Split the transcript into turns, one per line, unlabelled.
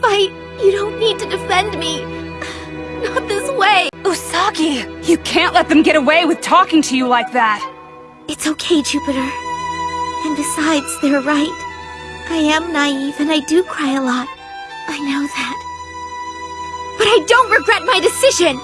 fight. You don't need to defend me. Not this way.
Usagi, you can't let them get away with talking to you like that.
It's okay, Jupiter. And besides, they're right. I am naive and I do cry a lot. I know that. But I don't regret my decision!